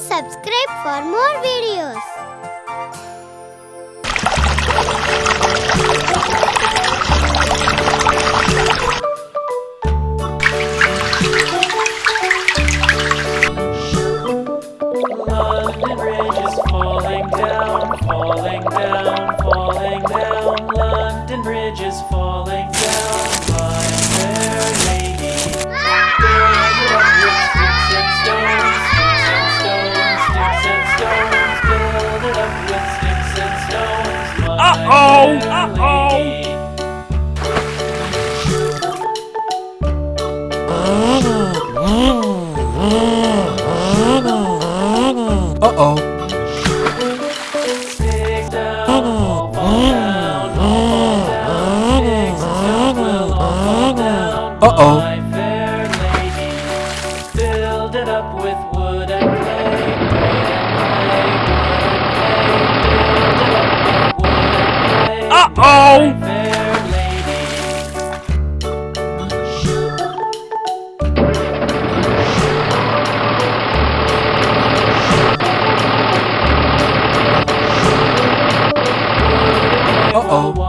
Subscribe for more videos. Uh-oh. My fair lady. Uh-oh. Away